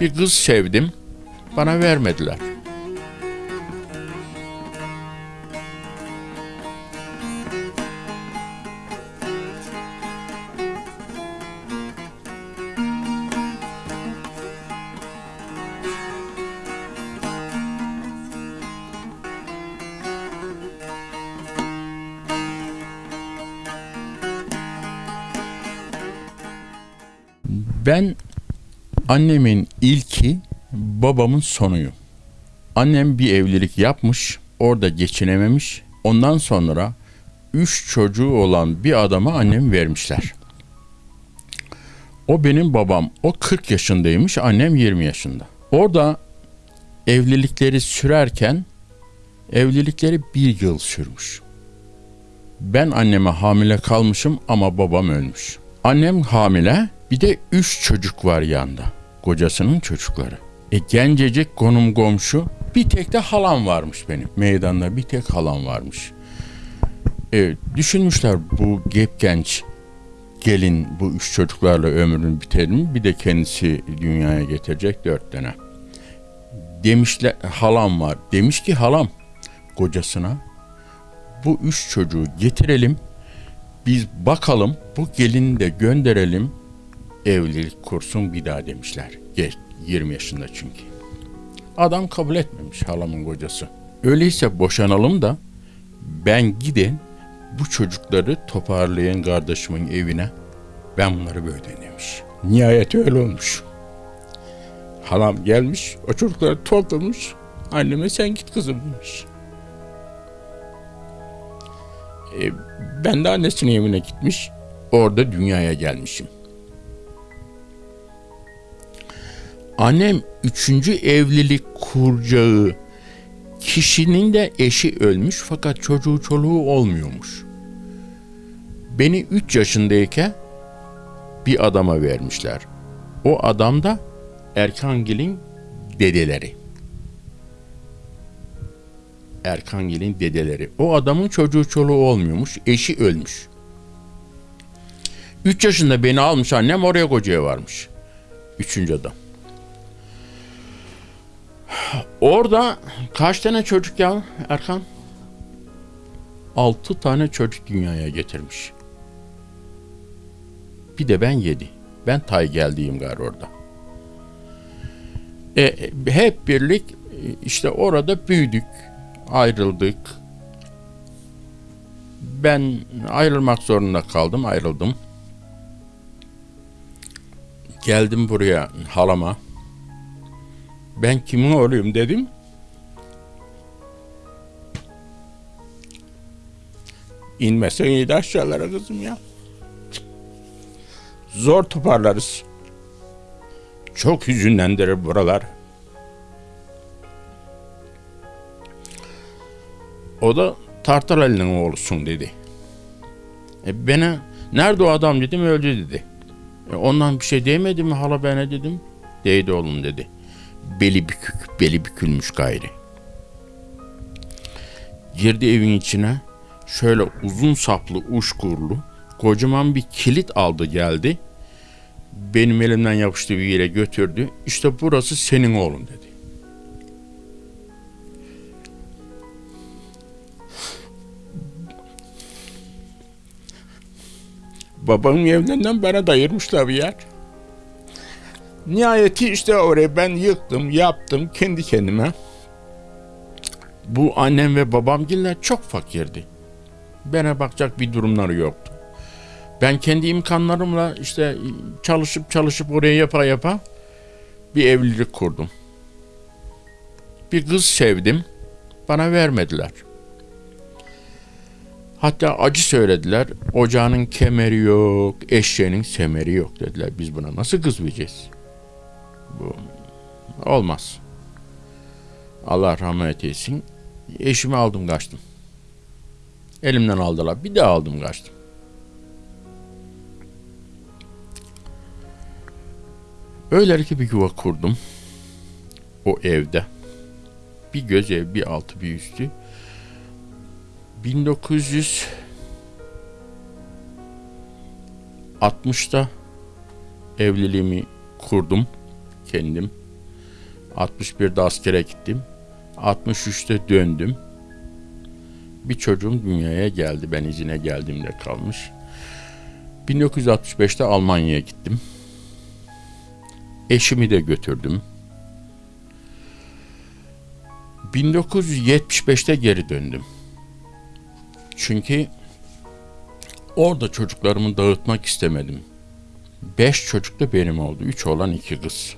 Bir kız sevdim. Bana vermediler. Annemin ilki, babamın sonuyum. Annem bir evlilik yapmış, orada geçinememiş. Ondan sonra üç çocuğu olan bir adama annem vermişler. O benim babam. O 40 yaşındaymış, annem 20 yaşında. Orada evlilikleri sürerken evlilikleri bir yıl sürmüş. Ben anneme hamile kalmışım ama babam ölmüş. Annem hamile, bir de üç çocuk var yanında. Kocasının çocukları. E gencecik konum komşu. Bir tek de halam varmış benim. Meydanda bir tek halam varmış. E, düşünmüşler bu gep genç gelin bu üç çocuklarla ömrünü biterir mi? Bir de kendisi dünyaya getirecek dört tane. Demişler halam var. Demiş ki halam kocasına bu üç çocuğu getirelim. Biz bakalım bu gelini de gönderelim evlilik kursun bir daha demişler. Geç 20 yaşında çünkü. Adam kabul etmemiş halamın kocası. Öyleyse boşanalım da ben gidin bu çocukları toparlayan kardeşimin evine ben bunları böyle demiş. Nihayet öyle olmuş. Halam gelmiş o çocukları toplamış anneme sen git kızım demiş. E, ben de annesinin evine gitmiş orada dünyaya gelmişim. Annem üçüncü evlilik kuracağı kişinin de eşi ölmüş fakat çocuğu çoluğu olmuyormuş. Beni 3 yaşındayken bir adama vermişler. O adam da Erkangil'in dedeleri. Erkangil'in dedeleri. O adamın çocuğu çoluğu olmuyormuş. Eşi ölmüş. 3 yaşında beni almış annem oraya kocaya varmış. Üçüncü adam. Orada kaç tane çocuk ya Erkan? Altı tane çocuk dünyaya getirmiş. Bir de ben yedi. Ben tay geldiğim gar orada. E, hep birlik işte orada büyüdük, ayrıldık. Ben ayrılmak zorunda kaldım, ayrıldım. Geldim buraya halama ben kimin oğluyum dedim. İnmesen iyiydi aşağılara kızım ya. Zor toparlarız. Çok hüzünlendirir buralar. O da Tartarali'nin oğlusun dedi. E bana nerede o adam dedim öldü dedi. E ondan bir şey demedi mi hala bana dedim. Değdi oğlum dedi beli bükük, beli bükülmüş gayri. Girdi evin içine, şöyle uzun saplı, uşkurlu, kocaman bir kilit aldı geldi. Benim elimden yapıştı bir yere götürdü. İşte burası senin oğlun dedi. Babamın evinden bana dayırmışlar bir yer. Nihayeti işte orayı ben yıktım, yaptım kendi kendime. Bu annem ve babamgiller çok fakirdi. Bana bakacak bir durumları yoktu. Ben kendi imkanlarımla işte çalışıp çalışıp oraya yapa yapa bir evlilik kurdum. Bir kız sevdim. Bana vermediler. Hatta acı söylediler. Ocağının kemeri yok, eşeğinin semeri yok dediler. Biz buna nasıl kız vereceğiz? Bu olmaz. Allah rahmet eylesin. Eşimi aldım kaçtım. Elimden aldılar. Bir daha aldım kaçtım. Öyle ki bir yuva kurdum. O evde. Bir göz ev, bir altı, bir üstü. 1960'da evliliğimi kurdum kendim. 61'de askere gittim. 63'te döndüm. Bir çocuğum dünyaya geldi. Ben izine geldiğimde kalmış. 1965'te Almanya'ya gittim. Eşimi de götürdüm. 1975'te geri döndüm. Çünkü orada çocuklarımı dağıtmak istemedim. Beş çocuk da benim oldu. Üç olan iki kız.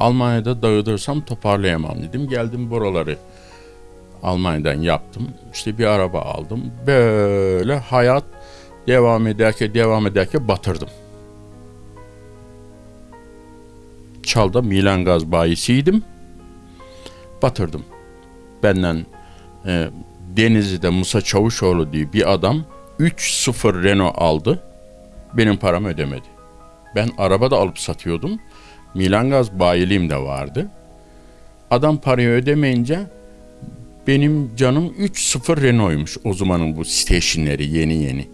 Almanya'da dağıtırsam toparlayamam dedim. Geldim buraları Almanya'dan yaptım. İşte bir araba aldım. Böyle hayat devam ederken devam ederken batırdım. Çalda Milan Gaz bayisiydim. Batırdım. Benden e, Denizli'de Musa Çavuşoğlu diye bir adam 3-0 Renault aldı. Benim paramı ödemedi. Ben araba da alıp satıyordum. Milan Gaz bayiliğim de vardı. Adam parayı ödemeyince benim canım 3-0 Renault'ymuş o zamanın bu stationleri yeni yeni.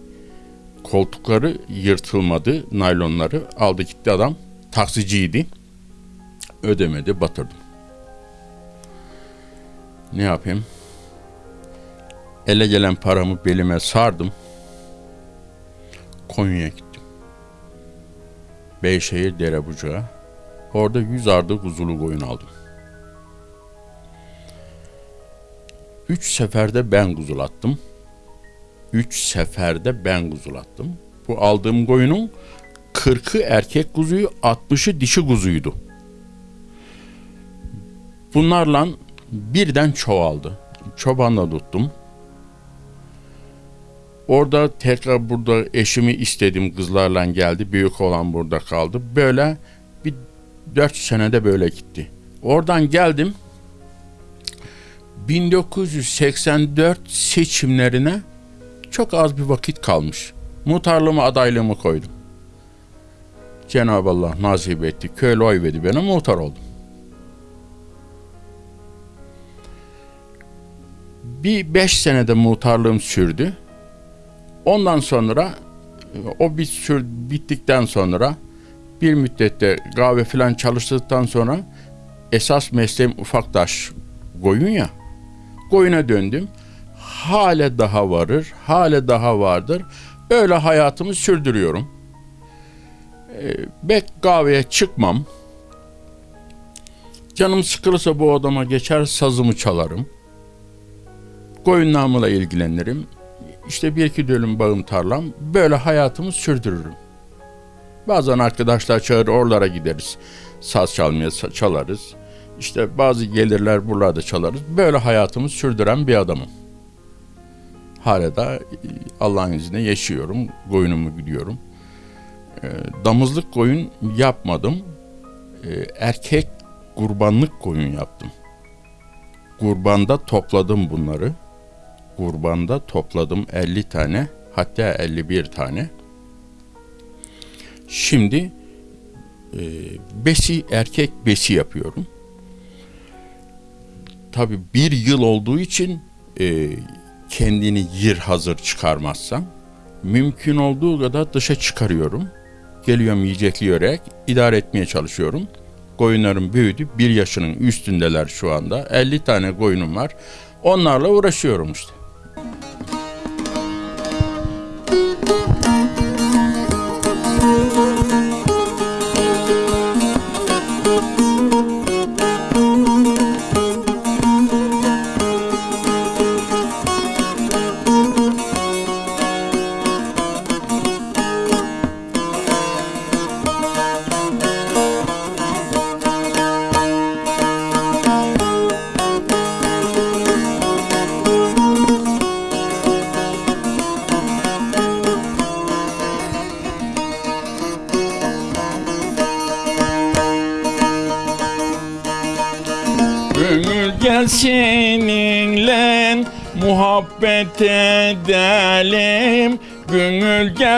Koltukları yırtılmadı, naylonları aldı gitti adam. Taksiciydi. Ödemedi, batırdım. Ne yapayım? Ele gelen paramı belime sardım. Konya'ya gittim. Beyşehir Derebucağı. Orada yüz ardı kuzulu koyun aldım. Üç seferde ben kuzulattım. Üç seferde ben kuzulattım. Bu aldığım koyunun 40'ı erkek kuzuyu, 60'ı dişi kuzuydu. Bunlarla birden çoğaldı. Çobanla tuttum. Orada tekrar burada eşimi istedim kızlarla geldi. Büyük olan burada kaldı. Böyle bir dört senede böyle gitti. Oradan geldim. 1984 seçimlerine çok az bir vakit kalmış. Muhtarlığıma adaylığımı koydum. Cenab-ı Allah nasip etti. Köylü oy verdi bana muhtar oldum. Bir beş senede muhtarlığım sürdü. Ondan sonra o bir sür bittikten sonra bir müddette kahve falan çalıştıktan sonra esas mesleğim ufaktaş koyun ya. Koyuna döndüm. Hale daha varır, hale daha vardır. Öyle hayatımı sürdürüyorum. Ee, bek kahveye çıkmam. Canım sıkılırsa bu odama geçer sazımı çalarım. Koyunlarımla ilgilenirim. İşte bir iki dönüm bağım tarlam. Böyle hayatımı sürdürürüm. Bazen arkadaşlar çağırır oralara gideriz. Saz çalmaya çalarız. İşte bazı gelirler buralarda çalarız. Böyle hayatımı sürdüren bir adamım. Hala da Allah'ın izniyle yaşıyorum. Koyunumu gidiyorum. E, damızlık koyun yapmadım. E, erkek kurbanlık koyun yaptım. Kurbanda topladım bunları. Kurbanda topladım 50 tane hatta 51 tane. Şimdi e, besi erkek besi yapıyorum. Tabi bir yıl olduğu için e, kendini yir hazır çıkarmazsam mümkün olduğu kadar dışa çıkarıyorum. Geliyorum yiyecekleyerek idare etmeye çalışıyorum. Koyunlarım büyüdü. Bir yaşının üstündeler şu anda. 50 tane koyunum var. Onlarla uğraşıyorum işte.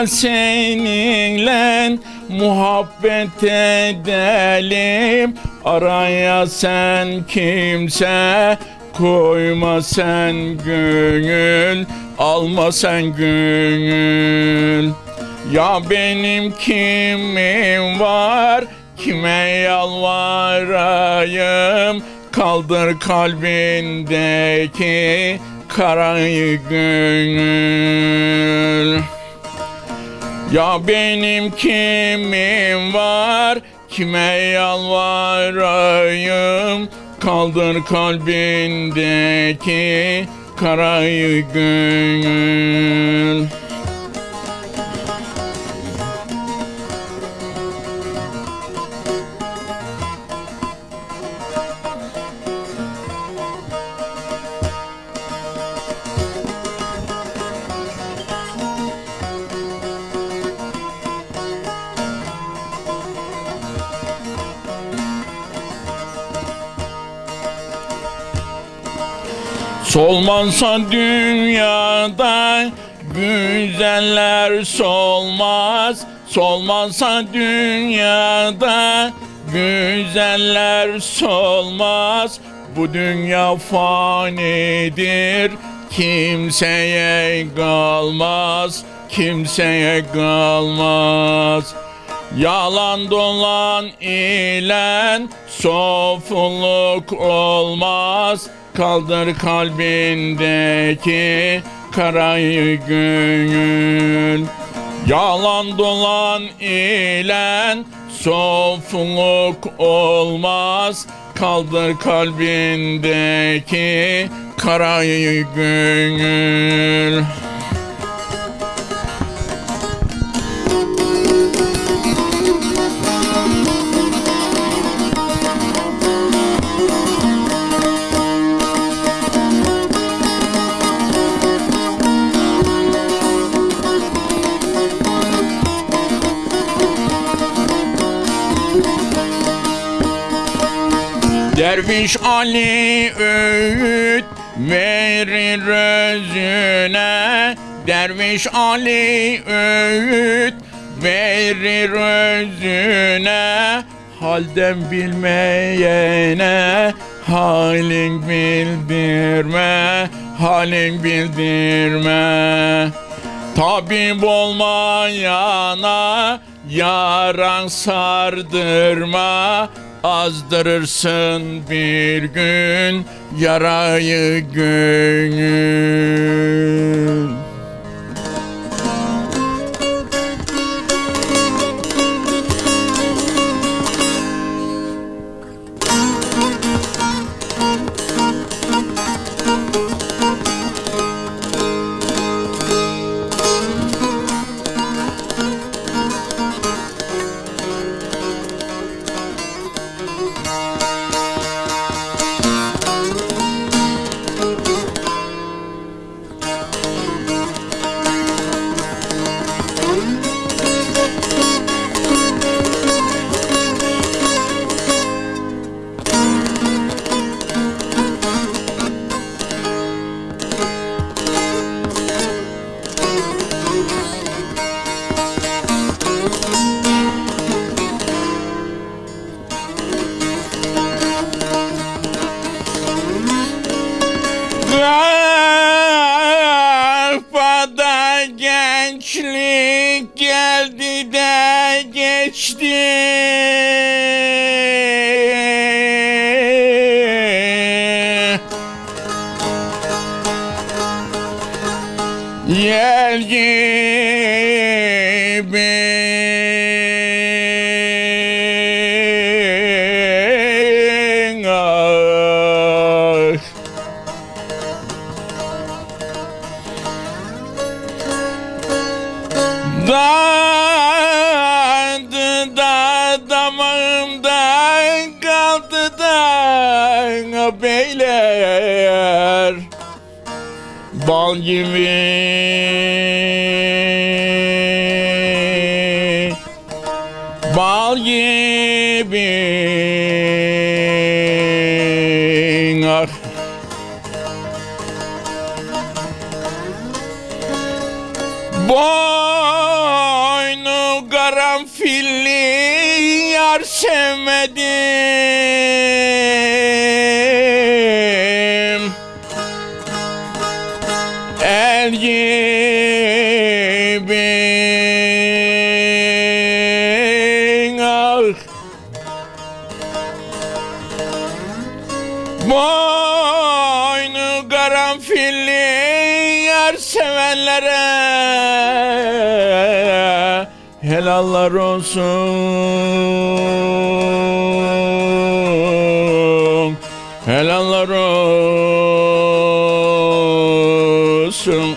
Gel seninle muhabbet edelim. Araya sen kimse koyma sen gönül Alma sen gönül. Ya benim kimim var? Kime yalvarayım? Kaldır kalbindeki karayı gönül Ya benim kimim var? Kime yalvarayım? Kaldır kalbindeki karayı gönül Solmazsa dünyada güzeller solmaz. Solmazsa dünyada güzeller solmaz. Bu dünya fanidir kimseye kalmaz Kimseye kalmaz. Yalan dolan ile sofuluk olmaz Kaldır kalbindeki karayı gönül. Yalan dolan ile sofuluk olmaz Kaldır kalbindeki karayı gönül Derviş Ali öğüt verir özüne. Derviş Ali öğüt verir özüne. Halden bilmeyene halin bildirme Halin bildirme. Tabip olmayana yaran sardırma Azdırırsın bir gün yarayı gönül Bal gibi. Bal gibi. Ah. Boynu karanfilli yar sevmedim helallar olsun. Helallar olsun.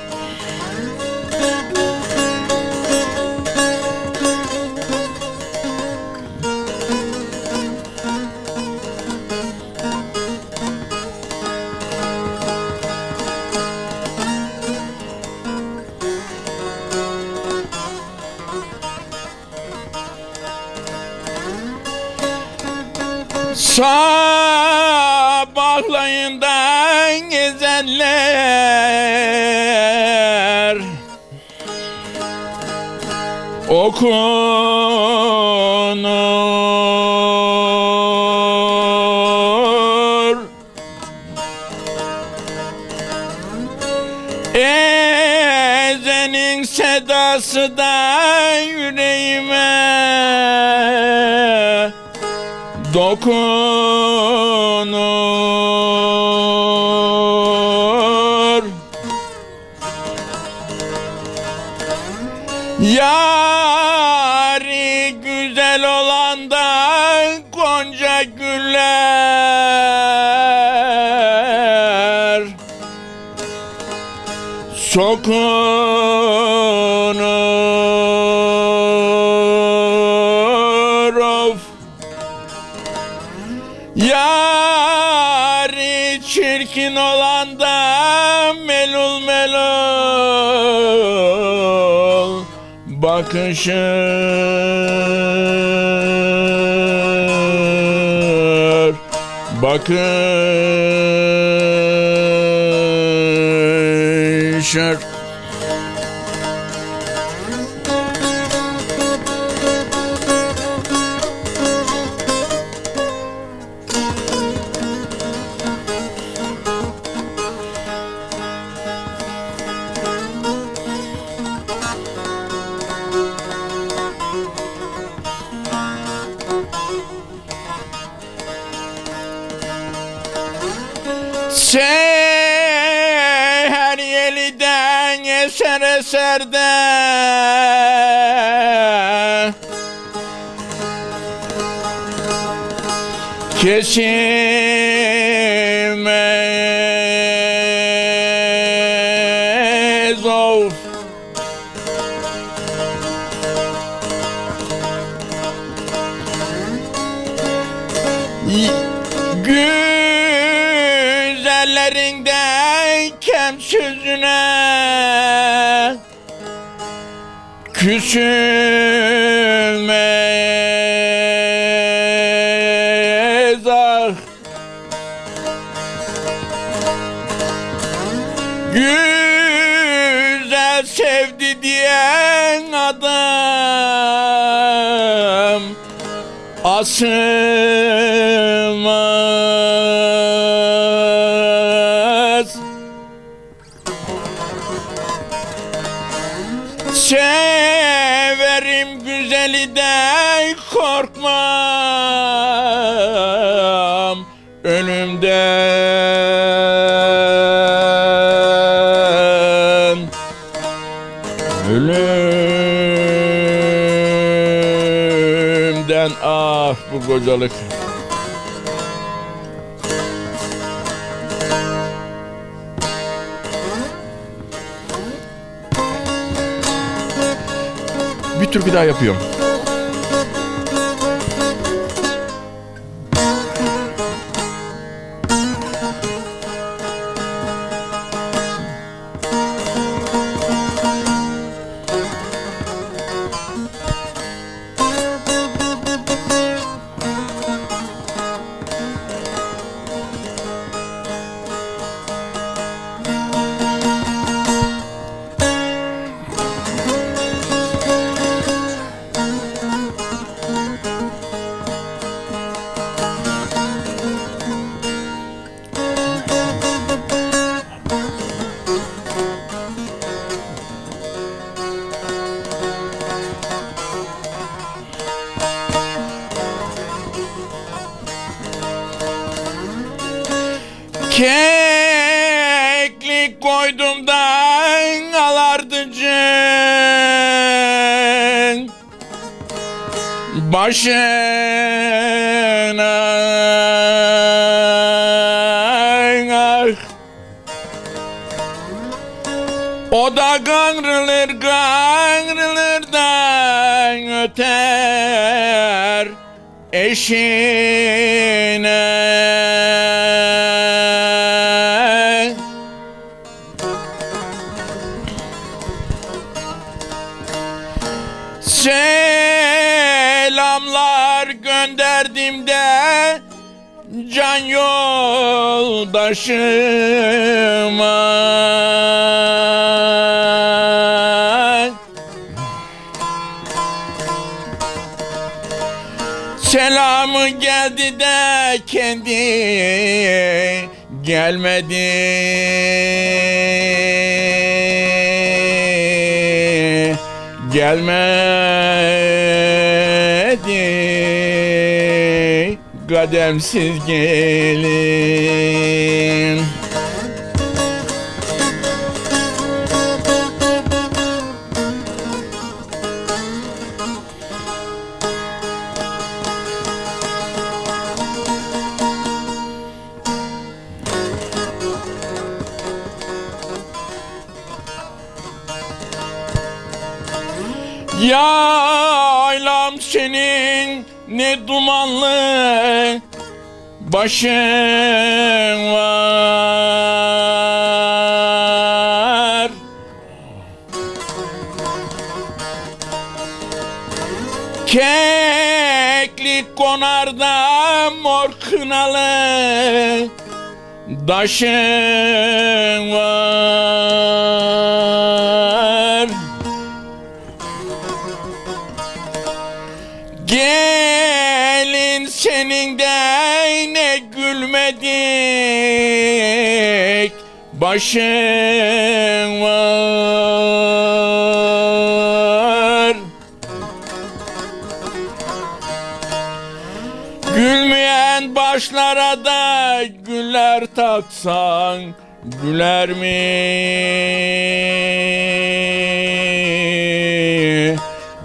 Okunur Ezenin sedası da yüreğime dokunur Sokunur of Yari çirkin olan da melul melul. Bakışır bakışır Commissioner Kesilmez of Güzellerinde kem sözüne Küsülmez Change. Ah bu kocalık. Bir türkü daha yapıyorum. Başına. O da kanrılır kanrılır da öter. Eşine Selamlar gönderdim de can yoldaşıma Selamı geldi de kendi gelmedi. Gelmedi Kademsiz gelin. Yaylam senin ne dumanlı başın var. Keklik konarda mor kınalı Daşın var. Gelin senin de ne gülmedik başın var Gülmeyen başlara da güller taksan güler mi?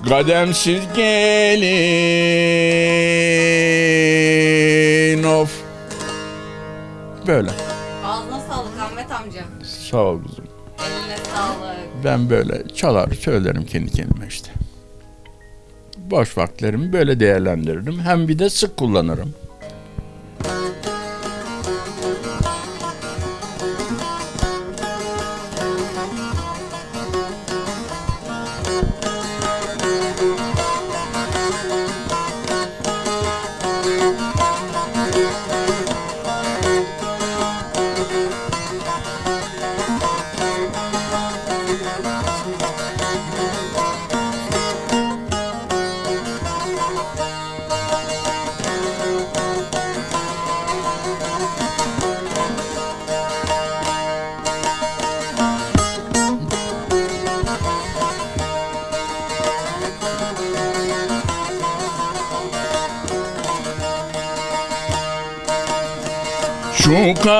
Kademsiz gelin of. Böyle. Ağzına sağlık Ahmet amca. Sağ ol kızım. Eline sağlık. Ben böyle çalar söylerim kendi kendime işte. Boş vakitlerimi böyle değerlendiririm. Hem bir de sık kullanırım.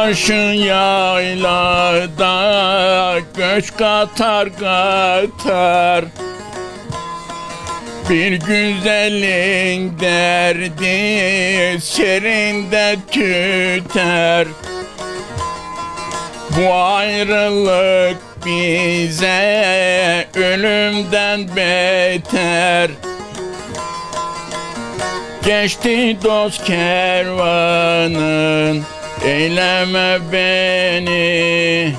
Karşı yaylada göç katar katar. Bir güzelin derdi serinde tüter. Bu ayrılık bize ölümden beter. Geçti dost kervanın Eyleme beni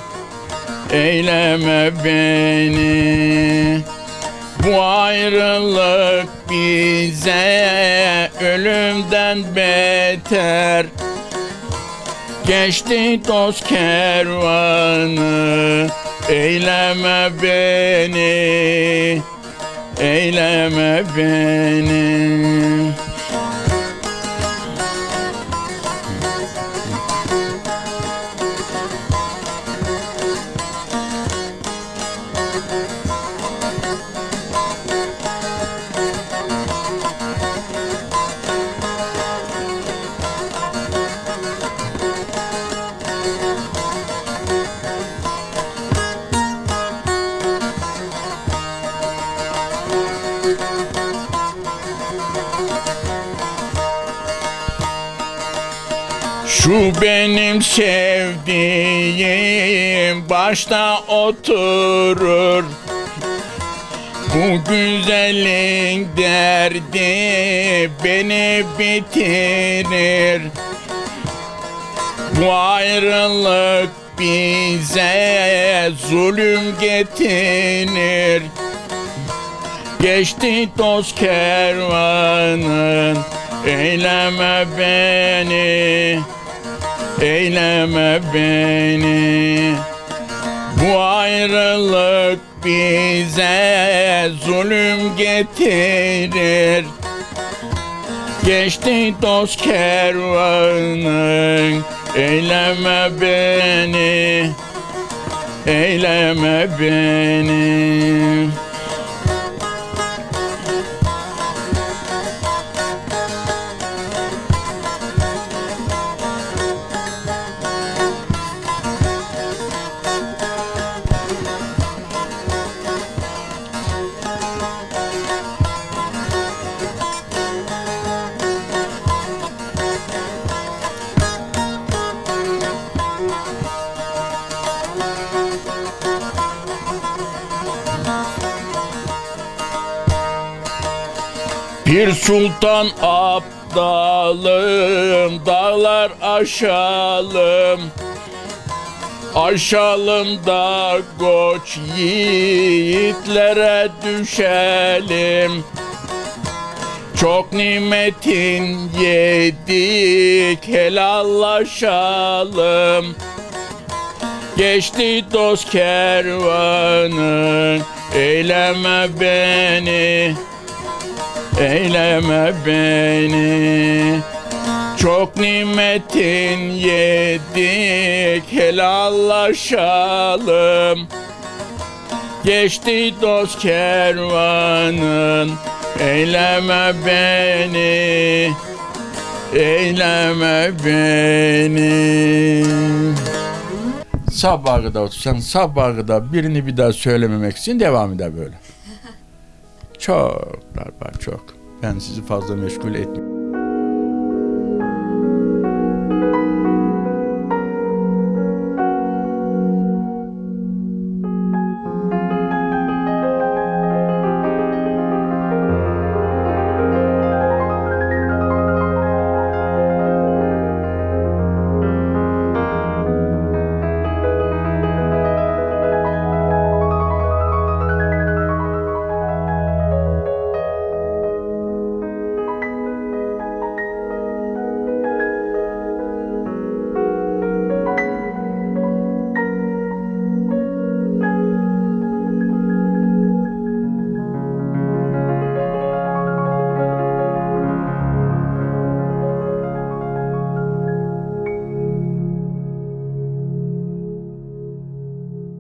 Eyleme beni. Bu ayrılık bize ölümden beter. Geçti dost kervanı Eyleme beni Eyleme beni Şu benim sevdiğim başta oturur. Bu güzellik derdi beni bitirir. Bu ayrılık bize zulüm getirir Geçti dost kervanın Eyleme beni Eyleme beni Bu ayrılık bize zulüm getirir. Geçti dost kervanın Eyleme beni Eyleme beni sultan aptalım Dağlar aşalım. Aşalım da koç yiğitlere düşelim. Çok nimetin yedik helallaşalım. Geçti dost kervanın Eyleme beni Eyleme beni. Çok nimetin yedik helallaşalım. Geçti dost kervanın Eyleme beni. Eyleme beni. Sabaha kadar otursan sabaha kadar birini bir daha söylememek için devam eder böyle. Çok var çok. Ben sizi fazla meşgul etmiyorum.